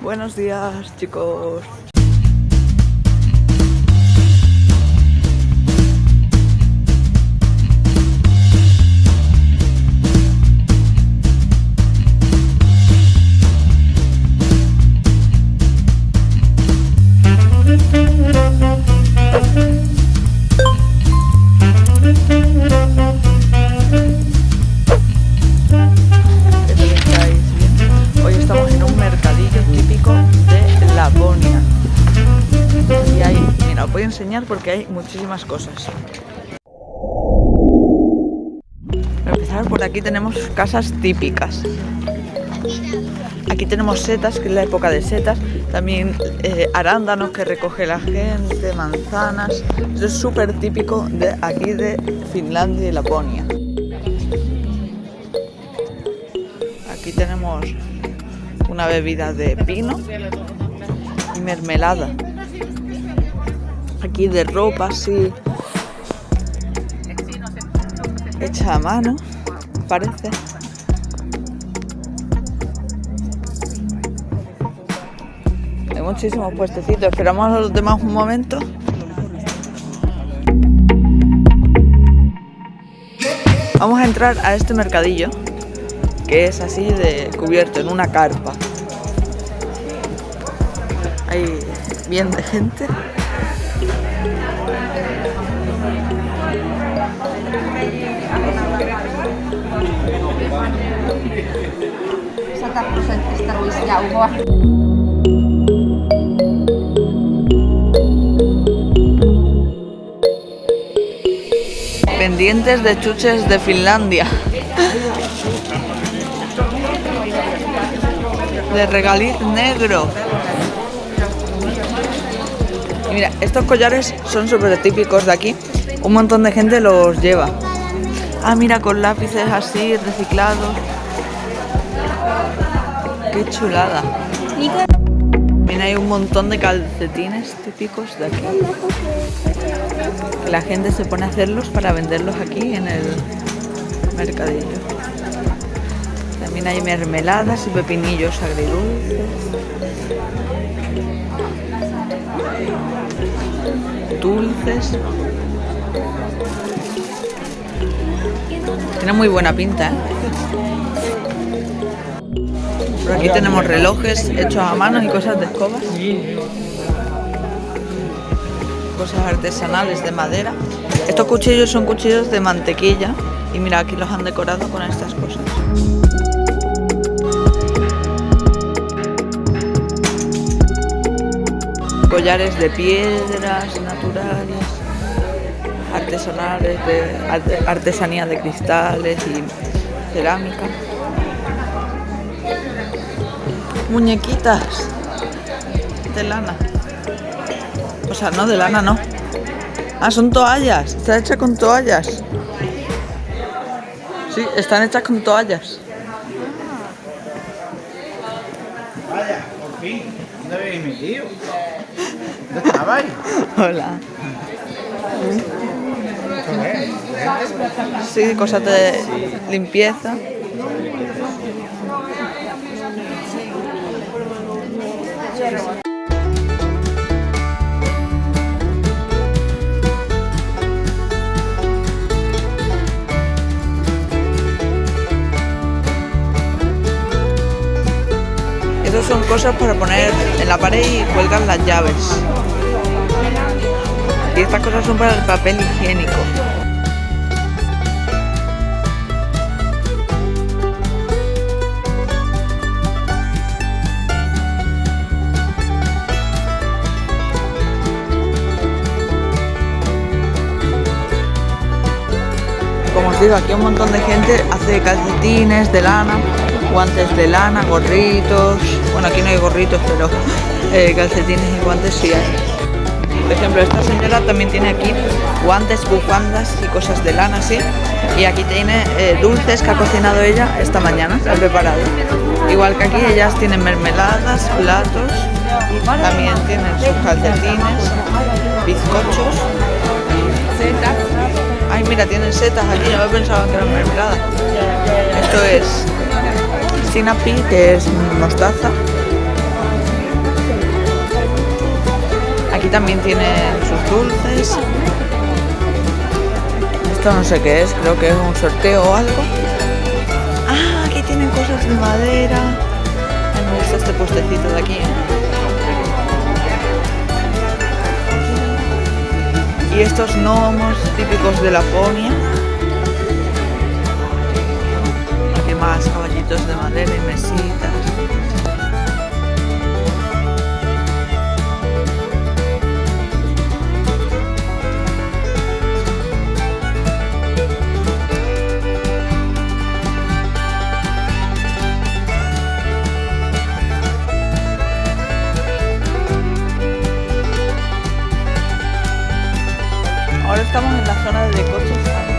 Buenos días, chicos. Voy a enseñar porque hay muchísimas cosas. Para empezar, por aquí tenemos casas típicas. Aquí tenemos setas, que es la época de setas. También eh, arándanos que recoge la gente, manzanas. Esto es súper típico de aquí de Finlandia y Laponia. Aquí tenemos una bebida de pino y mermelada. Aquí de ropa así hecha a mano, parece. Hay muchísimos puestecitos. Esperamos a los demás un momento. Vamos a entrar a este mercadillo que es así de cubierto en una carpa. Hay bien de gente. Pendientes de chuches de Finlandia. De regaliz negro. Mira, estos collares son súper típicos de aquí. Un montón de gente los lleva. Ah, mira, con lápices así, reciclados. Qué chulada. Mira, hay un montón de calcetines típicos de aquí. La gente se pone a hacerlos para venderlos aquí en el mercadillo. También hay mermeladas y pepinillos agridulces. Dulces. Tiene muy buena pinta, ¿eh? Por aquí tenemos relojes hechos a mano y cosas de escobas. Cosas artesanales de madera. Estos cuchillos son cuchillos de mantequilla. Y mira, aquí los han decorado con estas cosas. Collares de piedras naturales, artesanales, de arte- artesanía de cristales y cerámica. Muñequitas de lana. O sea, no de lana, no. Ah, son toallas. Está hecha con toallas. Sí, están hechas con toallas. Vaya, por fin. ¿Dónde habéis metido? ¿Dónde estabais? Hola. Sí, cosas de limpieza. Esas son cosas para poner en la pared y cuelgan las llaves. Y estas cosas son para el papel higiénico. Digo, aquí un montón de gente hace calcetines de lana, guantes de lana, gorritos. Bueno, aquí no hay gorritos, pero eh, calcetines y guantes sí hay. Por ejemplo, esta señora también tiene aquí guantes, bufandas y cosas de lana, sí. Y aquí tiene eh, dulces que ha cocinado ella esta mañana, se ha preparado. Igual que aquí ellas tienen mermeladas, platos, también tienen sus calcetines, bizcochos mira, tienen setas aquí, no pensaba que eran mermelada. Esto es sinapi, que es mostaza. Aquí también tienen sus dulces. Esto no sé qué es, creo que es un sorteo o algo. Ah, aquí tienen cosas de madera. Me gusta este postecito de aquí. ¿eh? Y estos gnomos típicos de Laponia. Aquí más caballitos de madera y mesitas. estamos en la zona de Decocho.